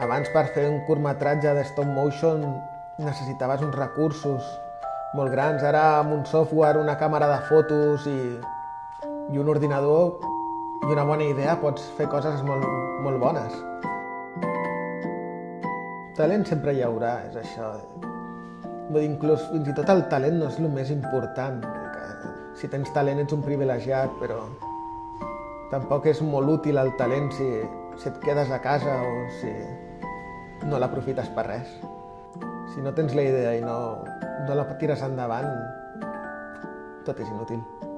Abans per fer un curtmetratge de stop motion necessitaves uns recursos molt grans. Ara amb un software, una càmera de fotos i, i un ordinador i una bona idea pots fer coses molt, molt bones. Talent sempre hi haurà, és això. Vull dir, inclús, fins i tot el talent no és el més important. Si tens talent ets un privilegiat, però tampoc és molt útil el talent si, si et quedes a casa o si no l'aprofites per res. Si no tens la idea i no, no la tires endavant, tot és inútil.